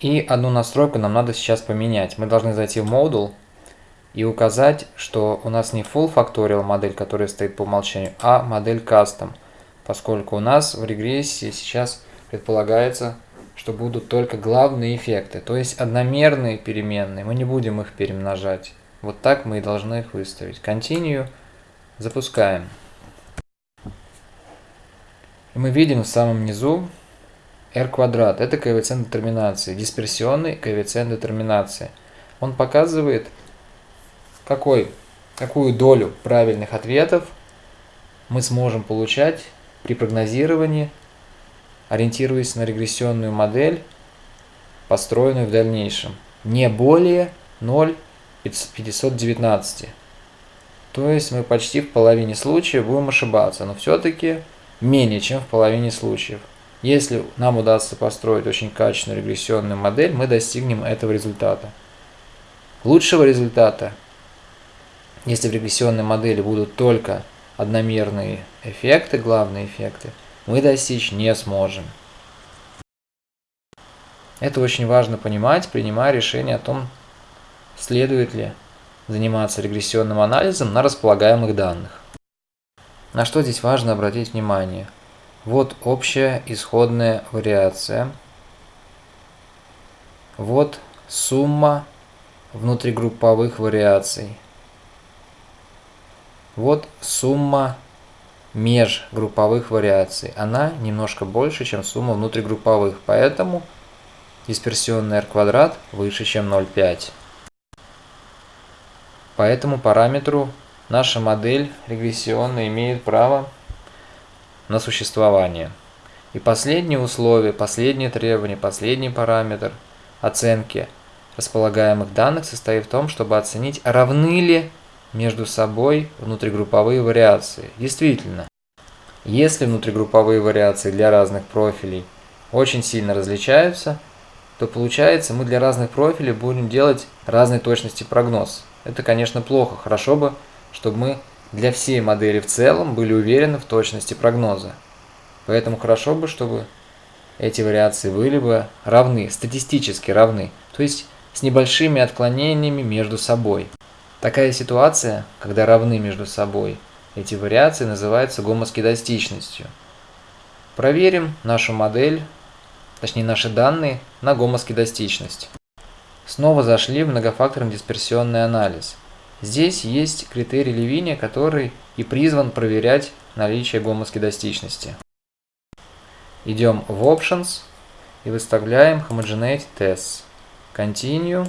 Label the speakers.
Speaker 1: И одну настройку нам надо сейчас поменять. Мы должны зайти в модуль и указать, что у нас не full factorial модель, которая стоит по умолчанию, а модель custom, поскольку у нас в регрессии сейчас предполагается, что будут только главные эффекты, то есть одномерные переменные, мы не будем их перемножать. Вот так мы и должны их выставить. Continue, запускаем. И мы видим в самом низу r квадрат. Это коэффициент детерминации, дисперсионный коэффициент детерминации. Он показывает, какой, какую долю правильных ответов мы сможем получать при прогнозировании, ориентируясь на регрессионную модель, построенную в дальнейшем. Не более 0,519. То есть мы почти в половине случаев будем ошибаться, но все-таки менее чем в половине случаев. Если нам удастся построить очень качественную регрессионную модель, мы достигнем этого результата. Лучшего результата, если в регрессионной модели будут только одномерные эффекты, главные эффекты, мы достичь не сможем. Это очень важно понимать, принимая решение о том, следует ли заниматься регрессионным анализом на располагаемых данных. На что здесь важно обратить внимание? Вот общая исходная вариация. Вот сумма внутригрупповых вариаций. Вот сумма межгрупповых вариаций. Она немножко больше, чем сумма внутригрупповых, поэтому дисперсионный r квадрат выше, чем 0,5. По этому параметру наша модель регрессионная имеет право на существование. И последнее условие, последнее требование, последний параметр оценки располагаемых данных состоит в том, чтобы оценить, равны ли между собой внутригрупповые вариации. Действительно, если внутригрупповые вариации для разных профилей очень сильно различаются, то получается мы для разных профилей будем делать разной точности прогноз. Это, конечно, плохо. Хорошо бы, чтобы мы для всей модели в целом были уверены в точности прогноза. Поэтому хорошо бы, чтобы эти вариации были бы равны, статистически равны, то есть с небольшими отклонениями между собой. Такая ситуация, когда равны между собой эти вариации, называется гомоскедастичностью. Проверим нашу модель, точнее наши данные на гомоскедастичность. Снова зашли в многофакторный дисперсионный анализ – Здесь есть критерий Левиния, который и призван проверять наличие гомоскедастичности. Идем в Options и выставляем Homogeneity Tests. Continue.